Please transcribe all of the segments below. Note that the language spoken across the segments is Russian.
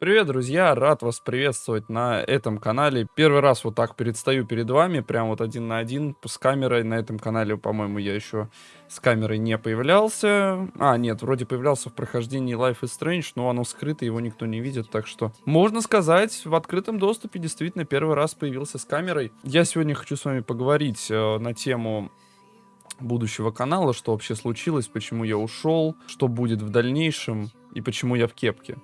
Привет, друзья! Рад вас приветствовать на этом канале. Первый раз вот так предстаю перед вами, прям вот один на один с камерой. На этом канале, по-моему, я еще с камерой не появлялся. А, нет, вроде появлялся в прохождении Life is Strange, но оно скрыто, его никто не видит, так что... Можно сказать, в открытом доступе действительно первый раз появился с камерой. Я сегодня хочу с вами поговорить э, на тему будущего канала, что вообще случилось, почему я ушел, что будет в дальнейшем и почему я в кепке.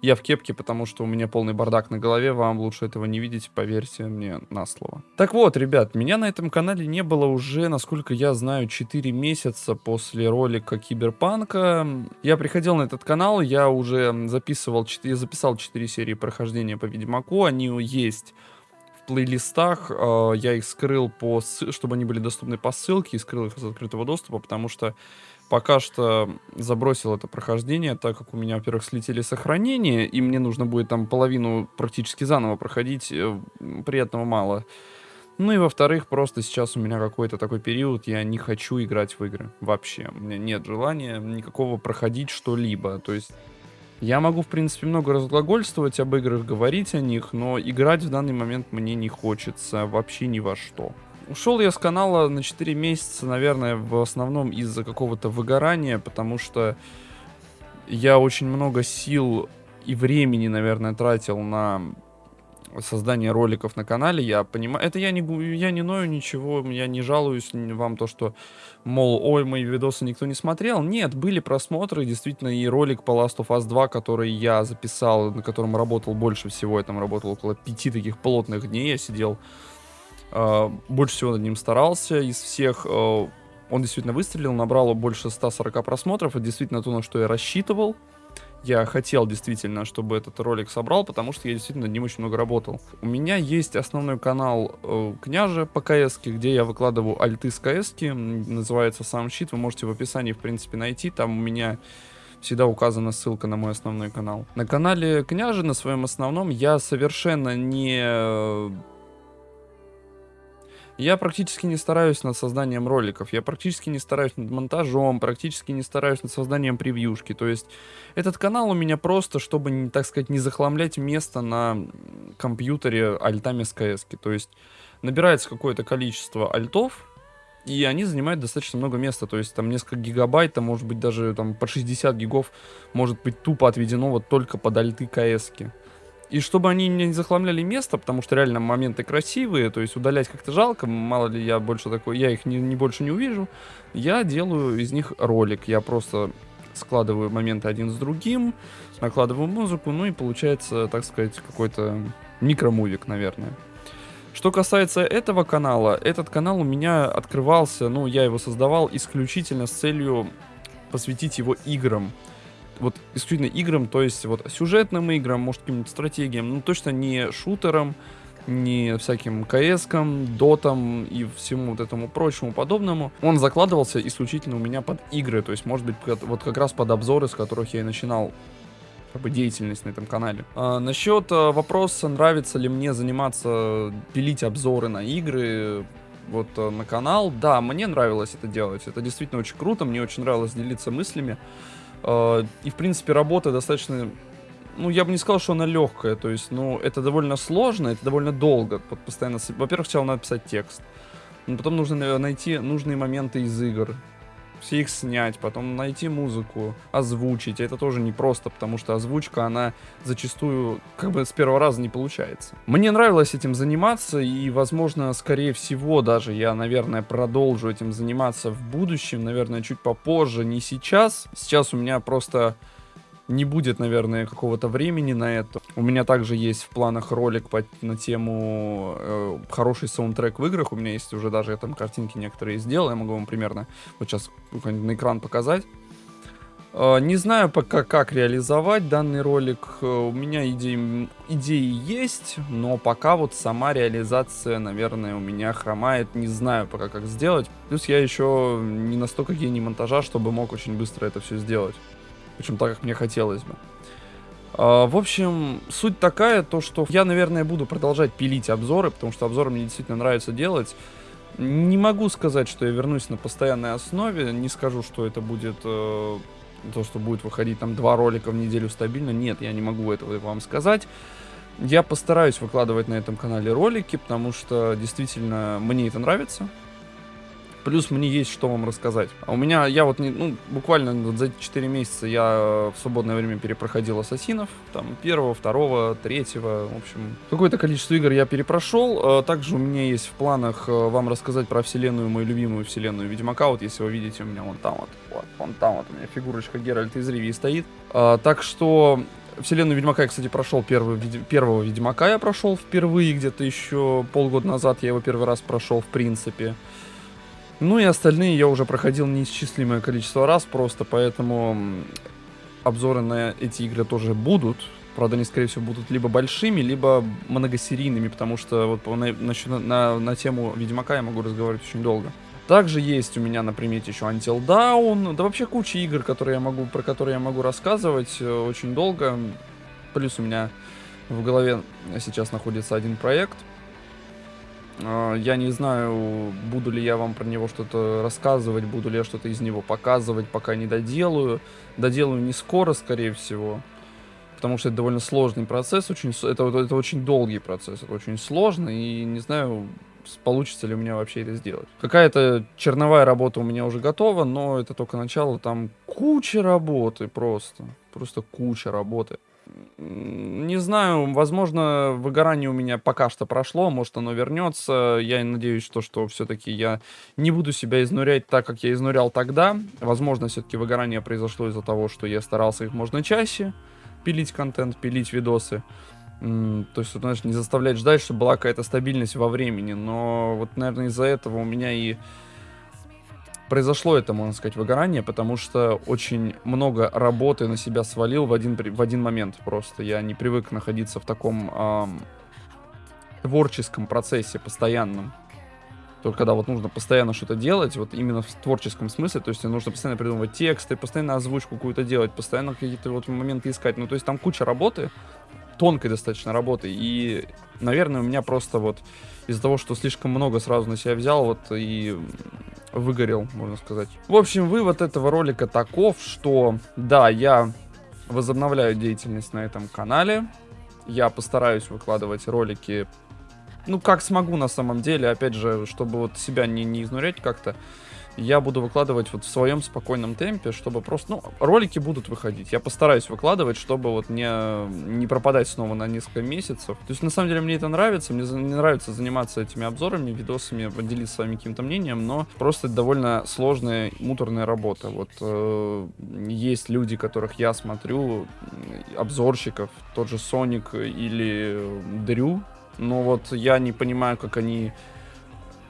Я в кепке, потому что у меня полный бардак на голове, вам лучше этого не видеть, поверьте мне на слово. Так вот, ребят, меня на этом канале не было уже, насколько я знаю, 4 месяца после ролика Киберпанка. Я приходил на этот канал, я уже записывал, я записал 4 серии прохождения по Ведьмаку, они есть плейлистах, э, я их скрыл, по, чтобы они были доступны по ссылке, и скрыл их из открытого доступа, потому что пока что забросил это прохождение, так как у меня, во-первых, слетели сохранения, и мне нужно будет там половину практически заново проходить, э, приятного мало. Ну и во-вторых, просто сейчас у меня какой-то такой период, я не хочу играть в игры вообще. У меня нет желания никакого проходить что-либо. То есть я могу, в принципе, много разглагольствовать об играх, говорить о них, но играть в данный момент мне не хочется вообще ни во что. Ушел я с канала на 4 месяца, наверное, в основном из-за какого-то выгорания, потому что я очень много сил и времени, наверное, тратил на создание роликов на канале, я понимаю, это я не, я не ною ничего, я не жалуюсь вам то, что, мол, ой, мои видосы никто не смотрел. Нет, были просмотры, действительно, и ролик по Last of Us 2, который я записал, на котором работал больше всего, я там работал около пяти таких плотных дней, я сидел больше всего над ним старался из всех. А, он действительно выстрелил, набрало больше 140 просмотров. Это действительно то, на что я рассчитывал. Я хотел действительно, чтобы этот ролик собрал, потому что я действительно над ним очень много работал. У меня есть основной канал э, Княжа по КС, где я выкладываю альты с КС, называется сам щит, вы можете в описании, в принципе, найти. Там у меня всегда указана ссылка на мой основной канал. На канале Княжи, на своем основном, я совершенно не я практически не стараюсь над созданием роликов, я практически не стараюсь над монтажом, практически не стараюсь над созданием превьюшки. То есть этот канал у меня просто, чтобы, так сказать, не захламлять место на компьютере альтами с КС. То есть набирается какое-то количество альтов, и они занимают достаточно много места, то есть там несколько гигабайт, там может быть даже там по 60 гигов может быть тупо отведено вот только под альты КС. -ки. И чтобы они не захламляли место, потому что реально моменты красивые, то есть удалять как-то жалко, мало ли я больше такой, я их не, не больше не увижу, я делаю из них ролик. Я просто складываю моменты один с другим, накладываю музыку, ну и получается, так сказать, какой-то микромувик, наверное. Что касается этого канала, этот канал у меня открывался, ну, я его создавал исключительно с целью посвятить его играм вот исключительно играм, то есть вот сюжетным играм, может каким-нибудь стратегиям, ну точно не шутерам, не всяким КСкам, дотам и всему вот этому прочему подобному. Он закладывался исключительно у меня под игры, то есть может быть вот как раз под обзоры, с которых я и начинал как бы деятельность на этом канале. А, насчет а, вопроса, нравится ли мне заниматься, пилить обзоры на игры, вот а, на канал, да, мне нравилось это делать, это действительно очень круто, мне очень нравилось делиться мыслями. А, и, в принципе, работа достаточно... Ну, я бы не сказал, что она легкая. То есть, ну, это довольно сложно, это довольно долго. Постоянно... Во-первых, сначала надо писать текст. Но потом нужно найти нужные моменты из игр все их снять, потом найти музыку, озвучить. Это тоже непросто, потому что озвучка, она зачастую как бы с первого раза не получается. Мне нравилось этим заниматься, и, возможно, скорее всего, даже я, наверное, продолжу этим заниматься в будущем, наверное, чуть попозже, не сейчас. Сейчас у меня просто не будет, наверное, какого-то времени на это. У меня также есть в планах ролик по, на тему э, хороший саундтрек в играх. У меня есть уже даже я там картинки некоторые сделал. Я могу вам примерно вот сейчас на экран показать. Э, не знаю пока, как реализовать данный ролик. Э, у меня идеи, идеи есть, но пока вот сама реализация, наверное, у меня хромает. Не знаю пока, как сделать. Плюс я еще не настолько гений монтажа, чтобы мог очень быстро это все сделать. Причем так, как мне хотелось бы. А, в общем, суть такая, то что я, наверное, буду продолжать пилить обзоры, потому что обзоры мне действительно нравится делать. Не могу сказать, что я вернусь на постоянной основе, не скажу, что это будет э, то, что будет выходить там два ролика в неделю стабильно. Нет, я не могу этого вам сказать. Я постараюсь выкладывать на этом канале ролики, потому что действительно мне это нравится. Плюс мне есть что вам рассказать. А у меня, я вот, не, ну, буквально вот за эти 4 месяца я в свободное время перепроходил Ассасинов. Там первого, второго, третьего, в общем. Какое-то количество игр я перепрошел. А также у меня есть в планах э, вам рассказать про вселенную, мою любимую вселенную Ведьмака. Вот если вы видите, у меня вон там вот, вот вон там вот у меня фигурочка Геральта из Ривии стоит. А, так что Вселенную Ведьмака я, кстати, прошел первый, первого Ведьмака я прошел впервые, где-то еще полгода назад я его первый раз прошел, в принципе. Ну и остальные я уже проходил неисчислимое количество раз просто, поэтому обзоры на эти игры тоже будут. Правда, они, скорее всего, будут либо большими, либо многосерийными, потому что вот на, на, на, на тему Ведьмака я могу разговаривать очень долго. Также есть у меня на примете еще Until Dawn, да вообще куча игр, которые я могу, про которые я могу рассказывать э, очень долго. Плюс у меня в голове сейчас находится один проект, я не знаю, буду ли я вам про него что-то рассказывать, буду ли я что-то из него показывать, пока не доделаю. Доделаю не скоро, скорее всего, потому что это довольно сложный процесс, очень, это, это очень долгий процесс, это очень сложно, и не знаю, получится ли у меня вообще это сделать. Какая-то черновая работа у меня уже готова, но это только начало, там куча работы просто, просто куча работы. Не знаю, возможно, выгорание у меня пока что прошло, может оно вернется. Я надеюсь, что, что все-таки я не буду себя изнурять так, как я изнурял тогда. Возможно, все-таки выгорание произошло из-за того, что я старался их можно чаще пилить контент, пилить видосы. То есть, знаешь, не заставлять ждать, чтобы была какая-то стабильность во времени. Но вот, наверное, из-за этого у меня и произошло это, можно сказать, выгорание, потому что очень много работы на себя свалил в один, в один момент просто. Я не привык находиться в таком эм, творческом процессе постоянном. Только когда вот нужно постоянно что-то делать, вот именно в творческом смысле, то есть нужно постоянно придумывать тексты, постоянно озвучку какую-то делать, постоянно какие-то вот моменты искать. Ну, то есть там куча работы, тонкой достаточно работы, и, наверное, у меня просто вот из-за того, что слишком много сразу на себя взял, вот и выгорел, можно сказать. В общем, вывод этого ролика таков, что да, я возобновляю деятельность на этом канале. Я постараюсь выкладывать ролики, ну, как смогу на самом деле, опять же, чтобы вот себя не, не изнурять как-то я буду выкладывать вот в своем спокойном темпе, чтобы просто, ну, ролики будут выходить. Я постараюсь выкладывать, чтобы вот не, не пропадать снова на несколько месяцев. То есть, на самом деле, мне это нравится. Мне, мне нравится заниматься этими обзорами, видосами, поделиться своим каким-то мнением, но просто довольно сложная, муторная работа. Вот э, есть люди, которых я смотрю, обзорщиков, тот же Соник или Дрю, но вот я не понимаю, как они...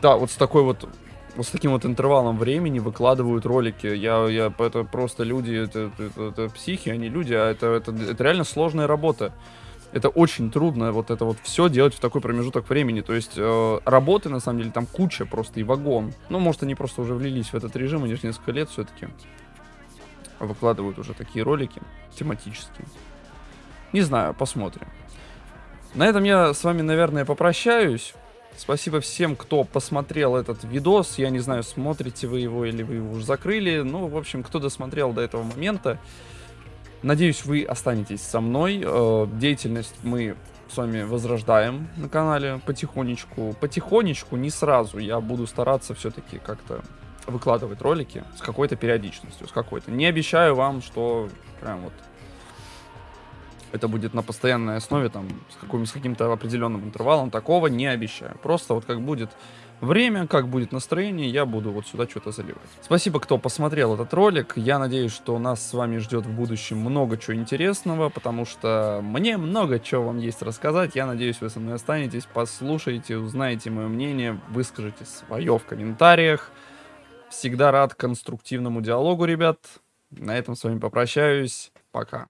Да, вот с такой вот вот с таким вот интервалом времени выкладывают ролики. Я, я, это просто люди, это, это, это психи, они люди, а это, это, это реально сложная работа. Это очень трудно вот это вот все делать в такой промежуток времени. То есть э, работы, на самом деле, там куча просто и вагон. Ну, может, они просто уже влились в этот режим, они же несколько лет все-таки выкладывают уже такие ролики тематические. Не знаю, посмотрим. На этом я с вами, наверное, попрощаюсь. Спасибо всем, кто посмотрел этот видос. Я не знаю, смотрите вы его или вы его уже закрыли. Ну, в общем, кто досмотрел до этого момента. Надеюсь, вы останетесь со мной. Э, деятельность мы с вами возрождаем на канале потихонечку. Потихонечку, не сразу. Я буду стараться все-таки как-то выкладывать ролики с какой-то периодичностью, с какой-то. Не обещаю вам, что прям вот это будет на постоянной основе, там, с, каким, с каким-то определенным интервалом, такого не обещаю. Просто вот как будет время, как будет настроение, я буду вот сюда что-то заливать. Спасибо, кто посмотрел этот ролик. Я надеюсь, что нас с вами ждет в будущем много чего интересного, потому что мне много чего вам есть рассказать. Я надеюсь, вы со мной останетесь, послушаете, узнаете мое мнение, выскажите свое в комментариях. Всегда рад конструктивному диалогу, ребят. На этом с вами попрощаюсь. Пока.